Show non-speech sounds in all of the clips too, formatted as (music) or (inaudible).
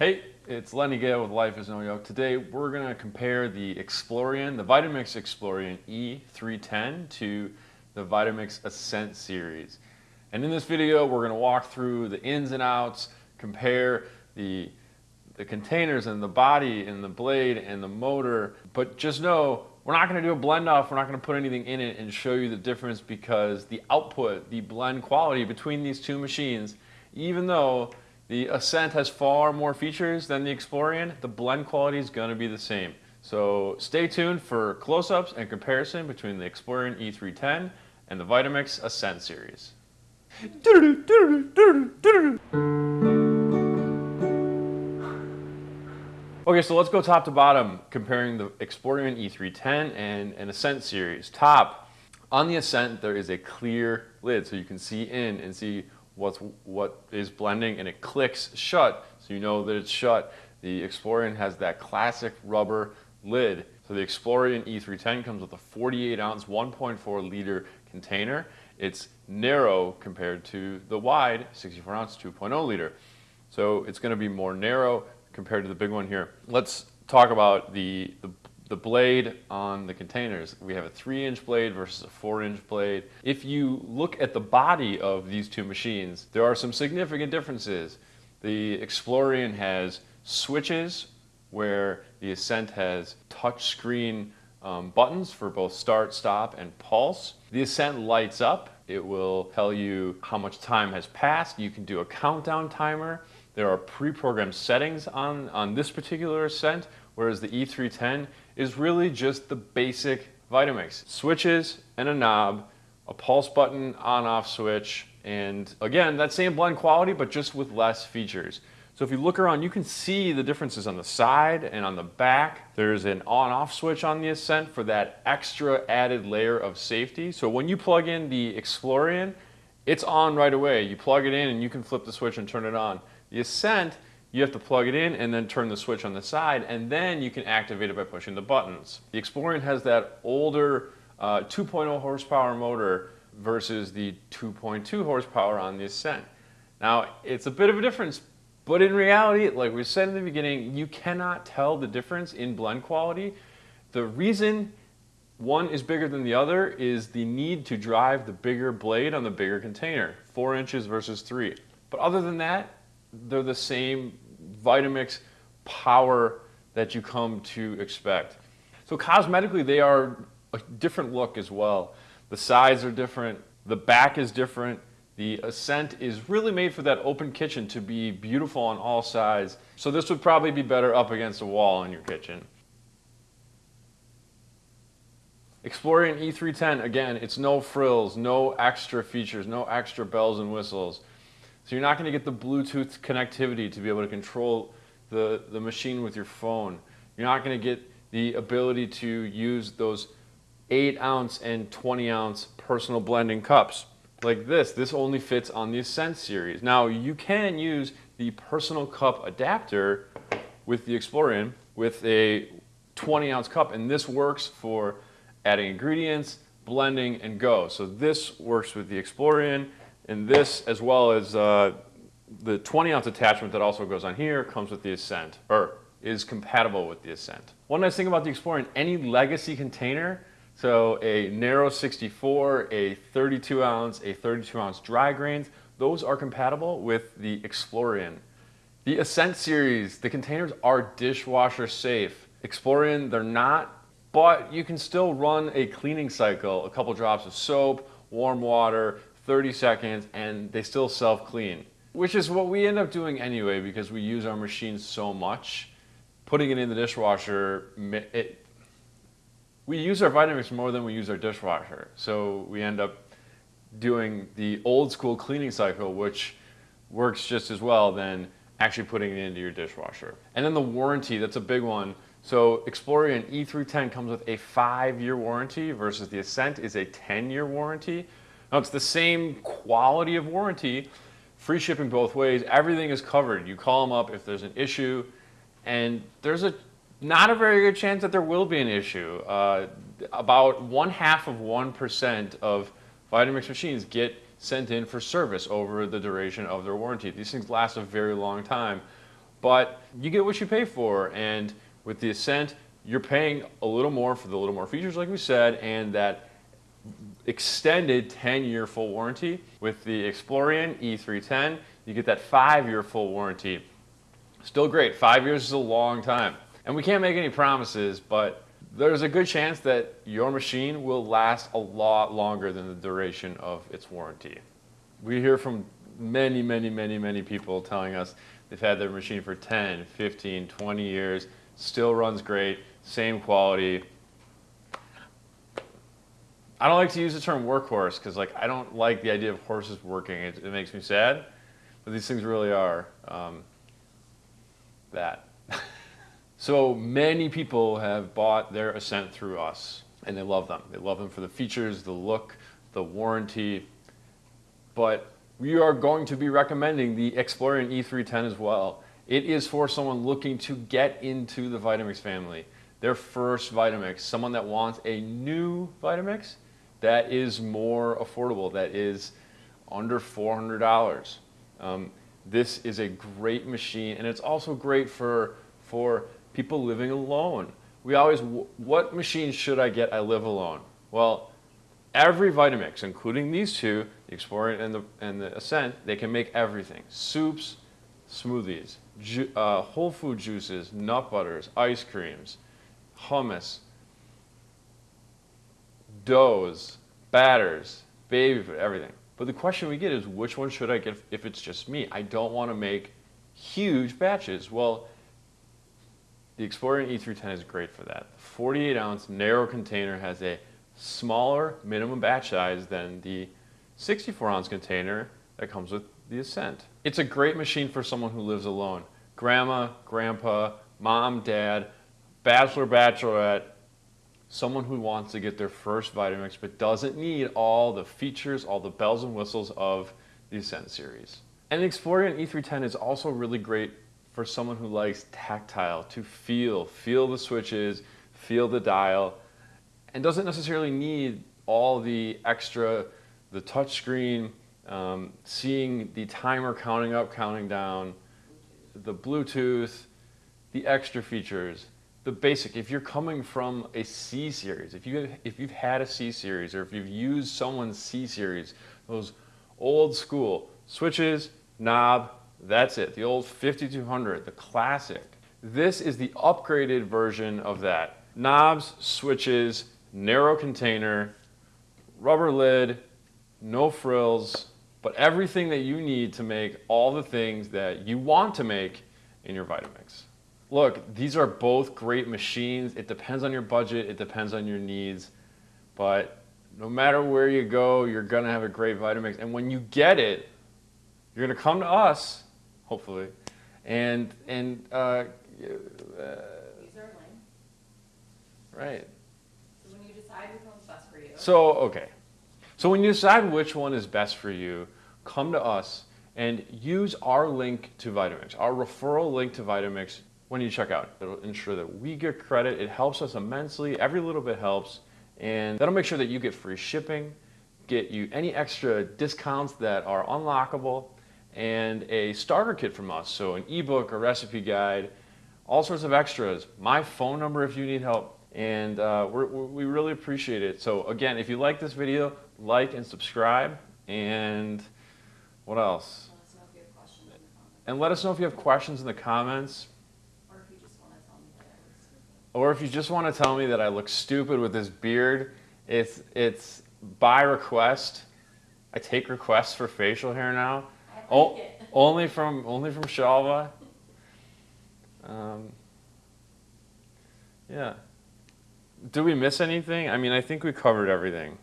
Hey, it's Lenny Gale with Life is No Yoke. Today we're going to compare the Explorian, the Vitamix Explorian E310 to the Vitamix Ascent series. And in this video we're going to walk through the ins and outs, compare the, the containers and the body and the blade and the motor. But just know we're not going to do a blend off, we're not going to put anything in it and show you the difference because the output, the blend quality between these two machines, even though the Ascent has far more features than the Explorian. The blend quality is going to be the same. So stay tuned for close-ups and comparison between the Explorian E310 and the Vitamix Ascent series. Okay, so let's go top to bottom, comparing the Explorian E310 and an Ascent series. Top, on the Ascent, there is a clear lid, so you can see in and see what's what is blending and it clicks shut so you know that it's shut. The Explorian has that classic rubber lid. So the Explorian E310 comes with a 48 ounce 1.4 liter container. It's narrow compared to the wide 64 ounce 2.0 liter. So it's going to be more narrow compared to the big one here. Let's talk about the, the the blade on the containers. We have a three inch blade versus a four inch blade. If you look at the body of these two machines, there are some significant differences. The Explorian has switches where the Ascent has touch screen um, buttons for both start, stop, and pulse. The Ascent lights up. It will tell you how much time has passed. You can do a countdown timer. There are pre-programmed settings on, on this particular Ascent whereas the E310 is really just the basic Vitamix. Switches and a knob, a pulse button on-off switch, and again, that same blend quality, but just with less features. So if you look around, you can see the differences on the side and on the back. There's an on-off switch on the Ascent for that extra added layer of safety. So when you plug in the Explorian, it's on right away. You plug it in and you can flip the switch and turn it on. The Ascent, you have to plug it in and then turn the switch on the side and then you can activate it by pushing the buttons. The Explorian has that older uh, 2.0 horsepower motor versus the 2.2 horsepower on the Ascent. Now it's a bit of a difference but in reality like we said in the beginning you cannot tell the difference in blend quality. The reason one is bigger than the other is the need to drive the bigger blade on the bigger container, 4 inches versus 3. But other than that, they're the same Vitamix power that you come to expect. So cosmetically, they are a different look as well. The sides are different, the back is different, the Ascent is really made for that open kitchen to be beautiful on all sides. So this would probably be better up against a wall in your kitchen. Explorian E310, again, it's no frills, no extra features, no extra bells and whistles. So you're not going to get the Bluetooth connectivity to be able to control the, the machine with your phone. You're not going to get the ability to use those 8 ounce and 20 ounce personal blending cups. Like this, this only fits on the Ascent series. Now you can use the personal cup adapter with the Explorian with a 20 ounce cup and this works for adding ingredients, blending, and go. So this works with the Explorian and this, as well as uh, the 20 ounce attachment that also goes on here, comes with the Ascent, or is compatible with the Ascent. One nice thing about the Explorian, any legacy container, so a narrow 64, a 32 ounce, a 32 ounce dry grains, those are compatible with the Explorian. The Ascent series, the containers are dishwasher safe. Explorian, they're not, but you can still run a cleaning cycle, a couple drops of soap, warm water, 30 seconds and they still self-clean, which is what we end up doing anyway because we use our machines so much. Putting it in the dishwasher, it, we use our Vitamix more than we use our dishwasher. So we end up doing the old school cleaning cycle, which works just as well than actually putting it into your dishwasher. And then the warranty, that's a big one. So Explorian E310 comes with a five-year warranty versus the Ascent is a 10-year warranty. Now it's the same quality of warranty, free shipping both ways, everything is covered. You call them up if there's an issue, and there's a not a very good chance that there will be an issue. Uh, about one half of 1% of Vitamix machines get sent in for service over the duration of their warranty. These things last a very long time. but you get what you pay for. And with the Ascent, you're paying a little more for the little more features, like we said, and that extended 10-year full warranty. With the Explorian E310, you get that five-year full warranty. Still great. Five years is a long time. And we can't make any promises, but there's a good chance that your machine will last a lot longer than the duration of its warranty. We hear from many, many, many, many people telling us they've had their machine for 10, 15, 20 years, still runs great, same quality. I don't like to use the term workhorse because like I don't like the idea of horses working. It, it makes me sad, but these things really are um, that. (laughs) so many people have bought their Ascent through us and they love them. They love them for the features, the look, the warranty, but we are going to be recommending the Explorian E310 as well. It is for someone looking to get into the Vitamix family. Their first Vitamix, someone that wants a new Vitamix that is more affordable, that is under $400. Um, this is a great machine and it's also great for, for people living alone. We always, what machine should I get? I live alone. Well, every Vitamix, including these two, the Explorer and the, and the Ascent, they can make everything. Soups, smoothies, uh, whole food juices, nut butters, ice creams, hummus, doughs, batters, baby food, everything. But the question we get is which one should I get if it's just me? I don't want to make huge batches. Well, the Explorer E310 is great for that. The 48 ounce narrow container has a smaller minimum batch size than the 64 ounce container that comes with the Ascent. It's a great machine for someone who lives alone. Grandma, grandpa, mom, dad, bachelor, bachelorette, someone who wants to get their first Vitamix but doesn't need all the features, all the bells and whistles of the Ascent series. And the Explorian E310 is also really great for someone who likes tactile, to feel, feel the switches, feel the dial, and doesn't necessarily need all the extra, the touchscreen, um, seeing the timer counting up, counting down, the Bluetooth, the extra features, the basic. If you're coming from a C series, if you if you've had a C series or if you've used someone's C series, those old school switches, knob, that's it. The old 5200, the classic. This is the upgraded version of that. Knobs, switches, narrow container, rubber lid, no frills, but everything that you need to make all the things that you want to make in your Vitamix. Look, these are both great machines. It depends on your budget, it depends on your needs, but no matter where you go, you're gonna have a great Vitamix. And when you get it, you're gonna come to us, hopefully, and, and uh, uh, Right. So when you decide which one's best for you. So, okay. So when you decide which one is best for you, come to us and use our link to Vitamix, our referral link to Vitamix when you check out. It'll ensure that we get credit. It helps us immensely. Every little bit helps. And that'll make sure that you get free shipping, get you any extra discounts that are unlockable, and a starter kit from us. So an ebook, a recipe guide, all sorts of extras. My phone number if you need help. And uh, we really appreciate it. So again, if you like this video, like and subscribe. And what else? And let us know if you have questions in the comments. Or if you just want to tell me that I look stupid with this beard, it's, it's by request. I take requests for facial hair now. O (laughs) only from only from Shalva. Um, yeah. Do we miss anything? I mean, I think we covered everything.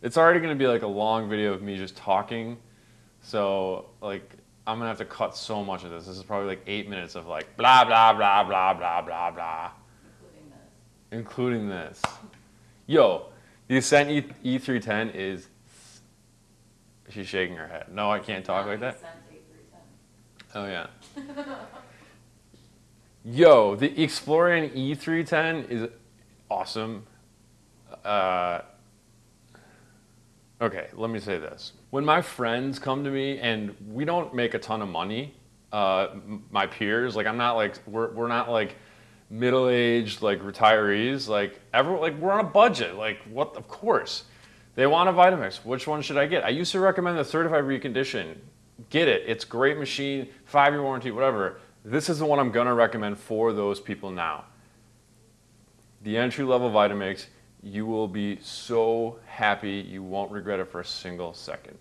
It's already going to be like a long video of me just talking. So, like, I'm going to have to cut so much of this. This is probably like eight minutes of like blah, blah, blah, blah, blah, blah, blah. Including this. Including this. Yo, the Ascent e- E310 is. She's shaking her head. No, I can't talk like that. Oh, yeah. (laughs) Yo, the Explorian E310 is awesome. Uh, okay, let me say this. When my friends come to me and we don't make a ton of money, uh, my peers. Like I'm not like we're we're not like middle-aged like retirees. Like everyone like we're on a budget. Like what? Of course, they want a Vitamix. Which one should I get? I used to recommend the Certified Recondition. Get it. It's great machine, five-year warranty, whatever. This is the one I'm gonna recommend for those people now. The entry-level Vitamix. You will be so happy. You won't regret it for a single second.